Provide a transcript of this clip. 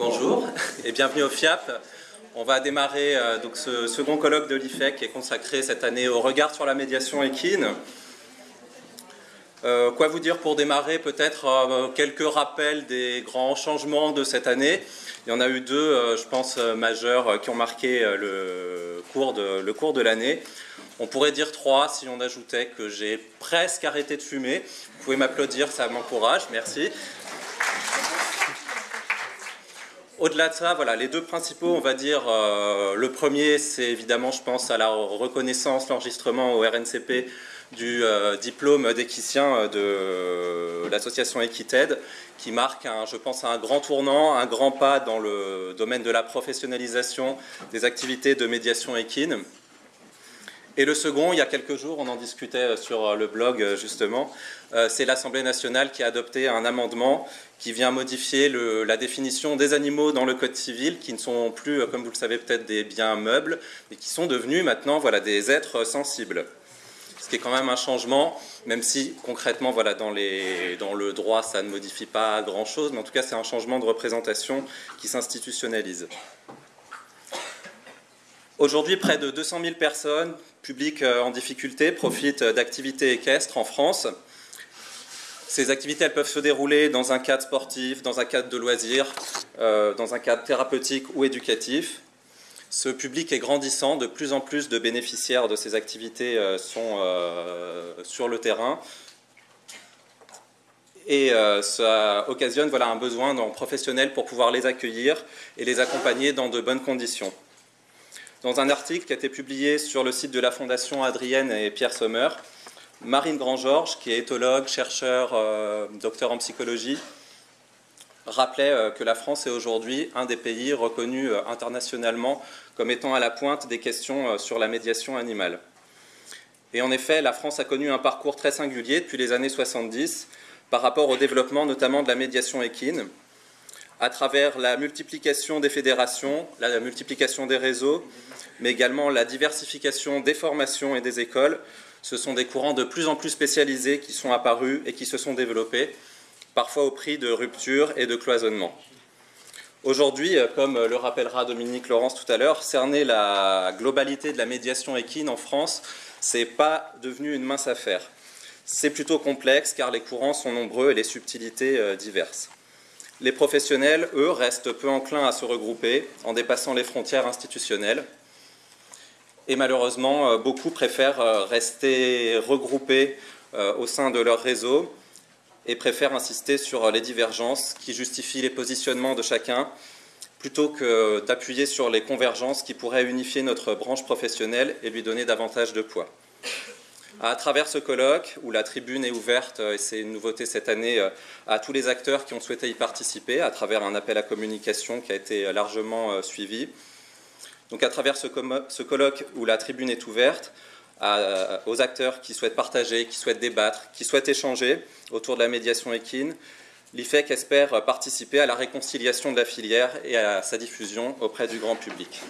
Bonjour et bienvenue au FIAP. On va démarrer euh, donc ce second colloque de l'IFEC qui est consacré cette année au regard sur la médiation équine. Euh, quoi vous dire pour démarrer Peut-être euh, quelques rappels des grands changements de cette année. Il y en a eu deux, je pense, majeurs qui ont marqué le cours de, le cours de l'année. On pourrait dire trois si on ajoutait que j'ai presque arrêté de fumer. Vous pouvez m'applaudir, ça m'encourage, merci. Au-delà de ça, voilà, les deux principaux, on va dire, euh, le premier, c'est évidemment, je pense, à la reconnaissance, l'enregistrement au RNCP du euh, diplôme d'équicien de l'association Equited, qui marque, je pense, un grand tournant, un grand pas dans le domaine de la professionnalisation des activités de médiation équine. Et le second, il y a quelques jours, on en discutait sur le blog justement, euh, c'est l'Assemblée nationale qui a adopté un amendement qui vient modifier la définition des animaux dans le Code civil, qui ne sont plus, comme vous le savez peut-être, des biens meubles, mais qui sont devenus maintenant voilà, des êtres sensibles. Ce qui est quand même un changement, même si concrètement, voilà, dans le droit, ça ne modifie pas grand-chose, mais en tout cas, c'est un changement de représentation qui s'institutionnalise. Aujourd'hui, près de 200 000 personnes, publiques euh, en difficulté, profitent d'activités équestres en France. Ces activités elles peuvent se dérouler dans un cadre sportif, dans un cadre de loisirs, euh, dans un cadre thérapeutique ou éducatif. Ce public est grandissant, de plus en plus de bénéficiaires de ces activités euh, sont sur le terrain. Et ça occasionne voilà, un besoin d'un professionnel pour pouvoir les accueillir et les accompagner dans de bonnes conditions. Dans un article qui a été publié sur le site de la Fondation Adrienne et Pierre Sommer, Marine Grand-Georges, qui est éthologue, chercheur, euh, docteur en psychologie, rappelait euh, que la France est aujourd'hui un des pays reconnus euh, internationalement comme étant à la pointe des questions sur la médiation animale. Et en effet, la France a connu un parcours très singulier depuis les années 70 par rapport au développement notamment de la médiation équine, à travers la multiplication des fédérations, la multiplication des réseaux, mais également la diversification des formations et des écoles. Ce sont des courants de plus en plus spécialisés qui sont apparus et qui se sont développés, parfois au prix de ruptures et de cloisonnement. Aujourd'hui, comme le rappellera Dominique Laurence tout à l'heure, cerner la globalité de la médiation équine en France, ce n'est pas devenu une mince affaire. C'est plutôt complexe car les courants sont nombreux et les subtilités euh, diverses. Les professionnels, eux, restent peu enclins à se regrouper en dépassant les frontières institutionnelles. Et malheureusement, euh, beaucoup préfèrent euh, rester regroupés euh, au sein de leur réseau et préfèrent insister sur les divergences qui justifient les positionnements de chacun plutôt que d'appuyer sur les convergences qui pourraient unifier notre branche professionnelle et lui donner davantage de poids. À travers ce colloque, où la tribune est ouverte, et c'est une nouveauté cette année, euh, à tous les acteurs qui ont souhaité y participer, à travers un appel à communication qui a été largement euh, suivi. Donc à travers ce, colloque où la tribune est ouverte, aux acteurs qui souhaitent partager, qui souhaitent débattre, qui souhaitent échanger autour de la médiation équine, l'IFEC espère participer à la réconciliation de la filière et à sa diffusion auprès du grand public.